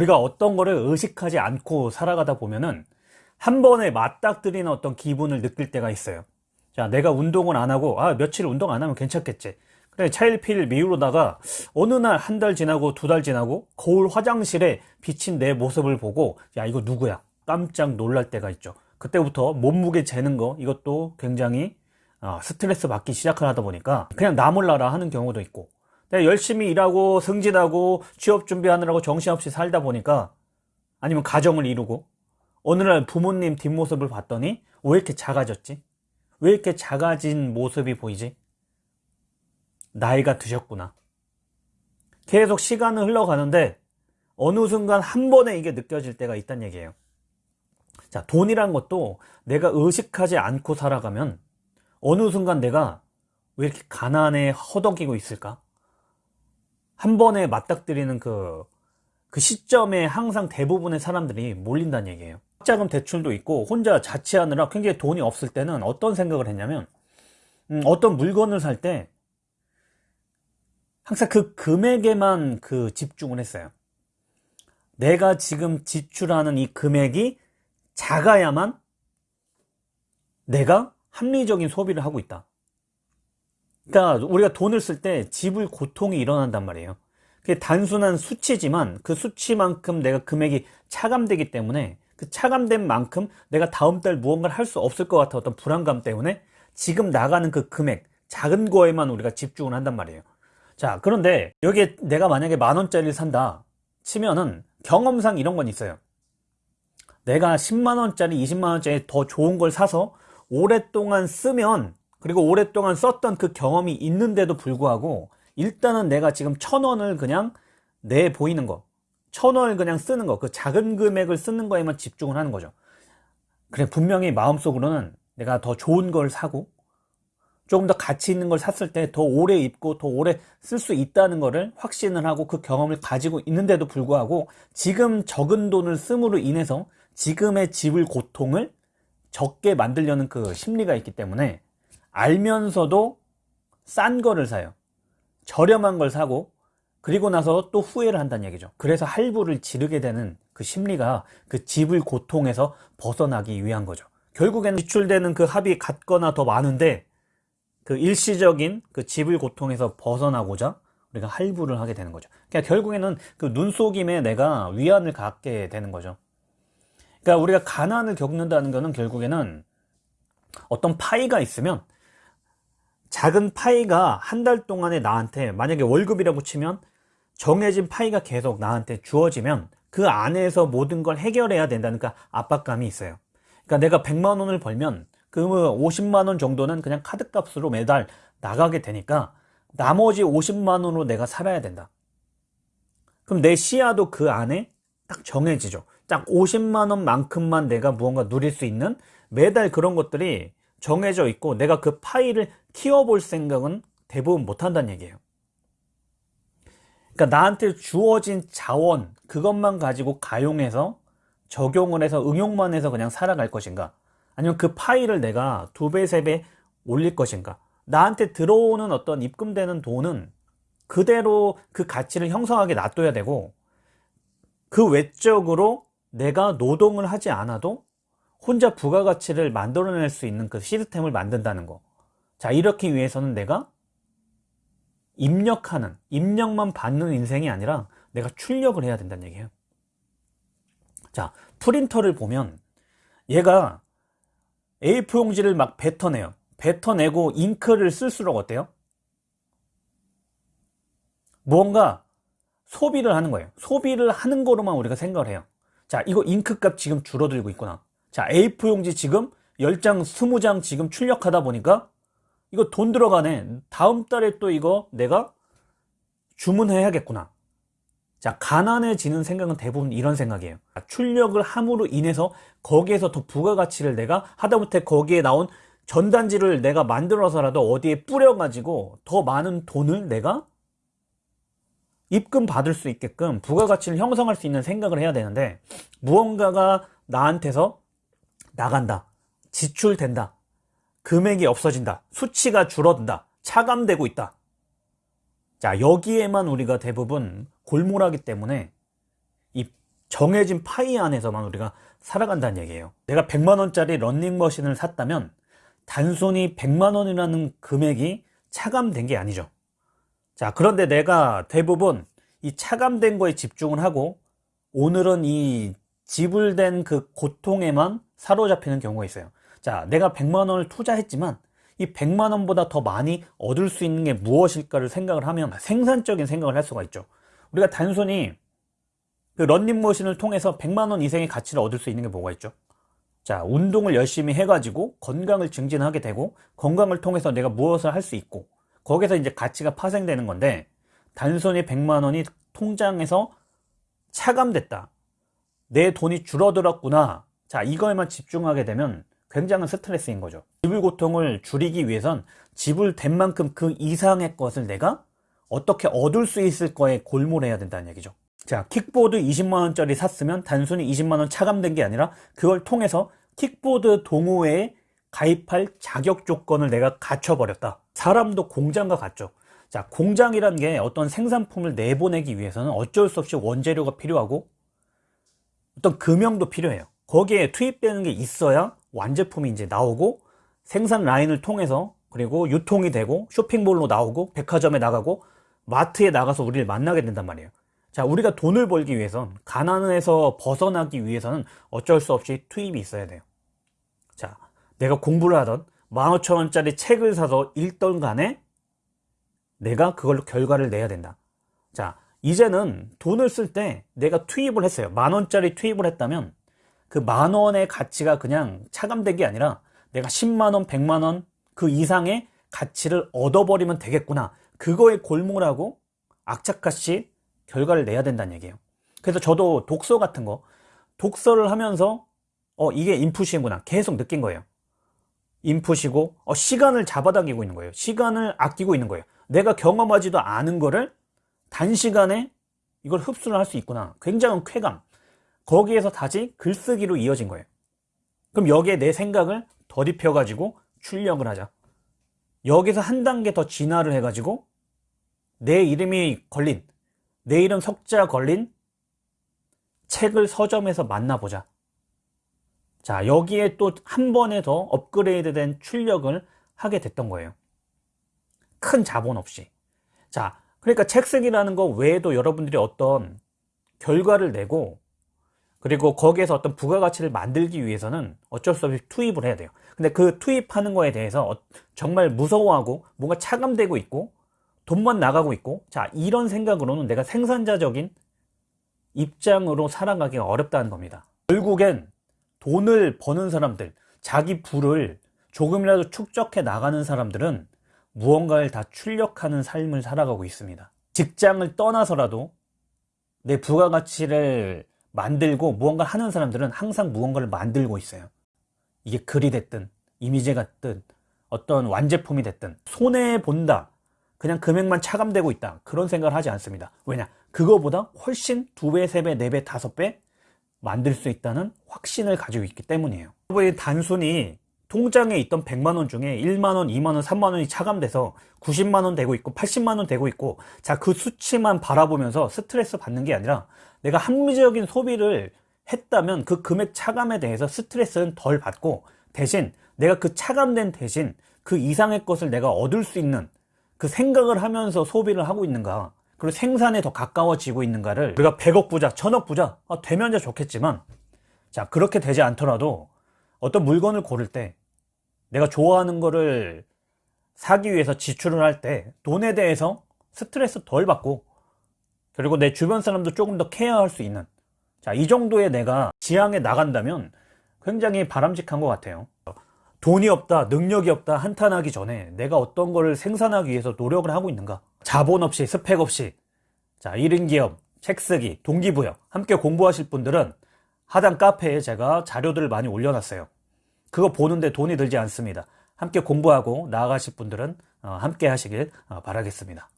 우리가 어떤 거를 의식하지 않고 살아가다 보면은 한 번에 맞닥뜨리는 어떤 기분을 느낄 때가 있어요. 자 내가 운동을 안 하고 아 며칠 운동 안 하면 괜찮겠지. 그래 차일피일 미루다가 어느 날 한 달 지나고 두 달 지나고 거울 화장실에 비친 내 모습을 보고 야 이거 누구야? 깜짝 놀랄 때가 있죠. 그때부터 몸무게 재는 거 이것도 굉장히 아, 스트레스 받기 시작을 하다 보니까 그냥 나 몰라라 하는 경우도 있고 내가 열심히 일하고 승진하고 취업 준비하느라고 정신없이 살다 보니까 아니면 가정을 이루고 어느 날 부모님 뒷모습을 봤더니 왜 이렇게 작아졌지? 왜 이렇게 작아진 모습이 보이지? 나이가 드셨구나. 계속 시간은 흘러가는데 어느 순간 한 번에 이게 느껴질 때가 있단 얘기예요. 자, 돈이란 것도 내가 의식하지 않고 살아가면 어느 순간 내가 왜 이렇게 가난에 허덕이고 있을까? 한 번에 맞닥뜨리는 그, 그 시점에 항상 대부분의 사람들이 몰린다는 얘기예요. 자금 대출도 있고 혼자 자취하느라 굉장히 돈이 없을 때는 어떤 생각을 했냐면 음, 어떤 물건을 살 때 항상 그 금액에만 그 집중을 했어요. 내가 지금 지출하는 이 금액이 작아야만 내가 합리적인 소비를 하고 있다. 그러니까 우리가 돈을 쓸 때 지불 고통이 일어난단 말이에요. 그게 단순한 수치지만 그 수치만큼 내가 금액이 차감되기 때문에 그 차감된 만큼 내가 다음 달 무언가를 할 수 없을 것 같아 어떤 불안감 때문에 지금 나가는 그 금액 작은 거에만 우리가 집중을 한단 말이에요. 자 그런데 여기에 내가 만약에 만 원짜리를 산다 치면은 경험상 이런 건 있어요. 내가 10만 원짜리 20만 원짜리 더 좋은 걸 사서 오랫동안 쓰면 그리고 오랫동안 썼던 그 경험이 있는데도 불구하고 일단은 내가 지금 천 원을 그냥 내 보이는 거, 천 원을 그냥 쓰는 거, 그 작은 금액을 쓰는 거에만 집중을 하는 거죠. 그래, 분명히 마음속으로는 내가 더 좋은 걸 사고, 조금 더 가치 있는 걸 샀을 때 더 오래 입고 더 오래 쓸 수 있다는 거를 확신을 하고 그 경험을 가지고 있는데도 불구하고 지금 적은 돈을 씀으로 인해서 지금의 지불 고통을 적게 만들려는 그 심리가 있기 때문에 알면서도 싼 거를 사요. 저렴한 걸 사고 그리고 나서 또 후회를 한다는 얘기죠. 그래서 할부를 지르게 되는 그 심리가 그 지불 고통에서 벗어나기 위한 거죠. 결국에는 지출되는 그 합이 같거나 더 많은데 그 일시적인 그 지불 고통에서 벗어나고자 우리가 할부를 하게 되는 거죠. 그러니까 결국에는 그 눈속임에 내가 위안을 갖게 되는 거죠. 그러니까 우리가 가난을 겪는다는 것은 결국에는 어떤 파이가 있으면 작은 파이가 한 달 동안에 나한테 만약에 월급이라고 치면 정해진 파이가 계속 나한테 주어지면 그 안에서 모든 걸 해결해야 된다는 그 압박감이 있어요. 그러니까 내가 100만 원을 벌면 그 50만 원 정도는 그냥 카드값으로 매달 나가게 되니까 나머지 50만 원으로 내가 살아야 된다. 그럼 내 시야도 그 안에 딱 정해지죠. 딱 50만 원만큼만 내가 무언가 누릴 수 있는 매달 그런 것들이 정해져 있고 내가 그 파일을 키워볼 생각은 대부분 못 한다는 얘기예요. 그러니까 나한테 주어진 자원 그것만 가지고 가용해서 적용을 해서 응용만 해서 그냥 살아갈 것인가 아니면 그 파일을 내가 두 배, 세 배 올릴 것인가 나한테 들어오는 어떤 입금되는 돈은 그대로 그 가치를 형성하게 놔둬야 되고 그 외적으로 내가 노동을 하지 않아도 혼자 부가가치를 만들어낼 수 있는 그 시스템을 만든다는 거. 자, 이렇게 위해서는 내가 입력하는, 입력만 받는 인생이 아니라 내가 출력을 해야 된다는 얘기예요. 자, 프린터를 보면 얘가 A4 용지를 막 뱉어내요. 뱉어내고 잉크를 쓸수록 어때요? 무언가 소비를 하는 거예요. 소비를 하는 거로만 우리가 생각을 해요. 자, 이거 잉크값 지금 줄어들고 있구나. 자, A4 용지 지금 10장, 20장 지금 출력하다 보니까 이거 돈 들어가네. 다음 달에 또 이거 내가 주문해야겠구나. 자, 가난해지는 생각은 대부분 이런 생각이에요. 출력을 함으로 인해서 거기에서 더 부가가치를 내가 하다못해 거기에 나온 전단지를 내가 만들어서라도 어디에 뿌려가지고 더 많은 돈을 내가 입금 받을 수 있게끔 부가가치를 형성할 수 있는 생각을 해야 되는데 무언가가 나한테서 나간다. 지출된다. 금액이 없어진다. 수치가 줄어든다. 차감되고 있다. 자 여기에만 우리가 대부분 골몰하기 때문에 이 정해진 파이 안에서만 우리가 살아간다는 얘기예요. 내가 100만원짜리 런닝머신을 샀다면 단순히 100만원이라는 금액이 차감된 게 아니죠. 자, 그런데 내가 대부분 이 차감된 거에 집중을 하고 오늘은 이 지불된 그 고통에만 사로잡히는 경우가 있어요. 자, 내가 100만 원을 투자했지만 이 100만 원보다 더 많이 얻을 수 있는 게 무엇일까를 생각을 하면 생산적인 생각을 할 수가 있죠. 우리가 단순히 그 런닝머신을 통해서 100만 원 이상의 가치를 얻을 수 있는 게 뭐가 있죠? 자, 운동을 열심히 해가지고 건강을 증진하게 되고 건강을 통해서 내가 무엇을 할 수 있고 거기서 이제 가치가 파생되는 건데 단순히 100만 원이 통장에서 차감됐다. 내 돈이 줄어들었구나. 자, 이거에만 집중하게 되면 굉장한 스트레스인 거죠. 지불 고통을 줄이기 위해선 지불된 만큼 그 이상의 것을 내가 어떻게 얻을 수 있을 거에 골몰해야 된다는 얘기죠. 자, 킥보드 20만원짜리 샀으면 단순히 20만원 차감된 게 아니라 그걸 통해서 킥보드 동호회에 가입할 자격 조건을 내가 갖춰버렸다. 사람도 공장과 같죠. 자, 공장이란 게 어떤 생산품을 내보내기 위해서는 어쩔 수 없이 원재료가 필요하고 어떤 금형도 필요해요. 거기에 투입되는 게 있어야 완제품이 이제 나오고 생산 라인을 통해서 그리고 유통이 되고 쇼핑몰로 나오고 백화점에 나가고 마트에 나가서 우리를 만나게 된단 말이에요. 자, 우리가 돈을 벌기 위해선 가난에서 벗어나기 위해서는 어쩔 수 없이 투입이 있어야 돼요. 자, 내가 공부를 하던 15,000원짜리 책을 사서 읽던 간에 내가 그걸로 결과를 내야 된다. 자, 이제는 돈을 쓸 때 내가 투입을 했어요. 만 원짜리 투입을 했다면 그 만 원의 가치가 그냥 차감된 게 아니라 내가 10만 원, 100만 원 그 이상의 가치를 얻어버리면 되겠구나. 그거에 골몰 하고 악착같이 결과를 내야 된다는 얘기예요. 그래서 저도 독서 같은 거 독서를 하면서 어 이게 인풋이구나 계속 느낀 거예요. 인풋이고 어, 시간을 잡아당기고 있는 거예요. 시간을 아끼고 있는 거예요. 내가 경험하지도 않은 거를 단시간에 이걸 흡수를 할 수 있구나. 굉장한 쾌감. 거기에서 다시 글쓰기로 이어진 거예요. 그럼 여기에 내 생각을 더입혀가지고 출력을 하자. 여기서 한 단계 더 진화를 해 가지고 내 이름이 걸린, 내 이름 석자 걸린 책을 서점에서 만나보자. 자, 여기에 또 한 번에 더 업그레이드 된 출력을 하게 됐던 거예요. 큰 자본 없이. 자, 그러니까 책 쓰기라는 거 외에도 여러분들이 어떤 결과를 내고 그리고 거기에서 어떤 부가가치를 만들기 위해서는 어쩔 수 없이 투입을 해야 돼요. 근데 그 투입하는 거에 대해서 어, 정말 무서워하고 뭔가 차감되고 있고 돈만 나가고 있고 자 이런 생각으로는 내가 생산자적인 입장으로 살아가기가 어렵다는 겁니다. 결국엔 돈을 버는 사람들, 자기 부를 조금이라도 축적해 나가는 사람들은 무언가를 다 출력하는 삶을 살아가고 있습니다. 직장을 떠나서라도 내 부가가치를 만들고 무언가 하는 사람들은 항상 무언가를 만들고 있어요. 이게 글이 됐든 이미지가 됐든 어떤 완제품이 됐든 손해 본다. 그냥 금액만 차감되고 있다. 그런 생각을 하지 않습니다. 왜냐? 그거보다 훨씬 두 배, 세 배, 네 배, 다섯 배 만들 수 있다는 확신을 가지고 있기 때문이에요. 여러분이 단순히 통장에 있던 100만원 중에 1만원, 2만원, 3만원이 차감돼서 90만원 되고 있고 80만원 되고 있고 자 그 수치만 바라보면서 스트레스 받는 게 아니라 내가 합리적인 소비를 했다면 그 금액 차감에 대해서 스트레스는 덜 받고 대신 내가 그 차감된 대신 그 이상의 것을 내가 얻을 수 있는 그 생각을 하면서 소비를 하고 있는가 그리고 생산에 더 가까워지고 있는가를 우리가 100억 부자, 1000억 부자 아, 되면 좋겠지만 자 그렇게 되지 않더라도 어떤 물건을 고를 때 내가 좋아하는 거를 사기 위해서 지출을 할 때 돈에 대해서 스트레스 덜 받고 그리고 내 주변 사람도 조금 더 케어할 수 있는 자, 이 정도의 내가 지향에 나간다면 굉장히 바람직한 것 같아요. 돈이 없다, 능력이 없다 한탄하기 전에 내가 어떤 거를 생산하기 위해서 노력을 하고 있는가? 자본 없이, 스펙 없이. 자, 1인 기업, 책 쓰기, 동기부여 함께 공부하실 분들은 하단 카페에 제가 자료들을 많이 올려놨어요. 그거 보는데 돈이 들지 않습니다. 함께 공부하고 나아가실 분들은 어, 함께 하시길 어, 바라겠습니다.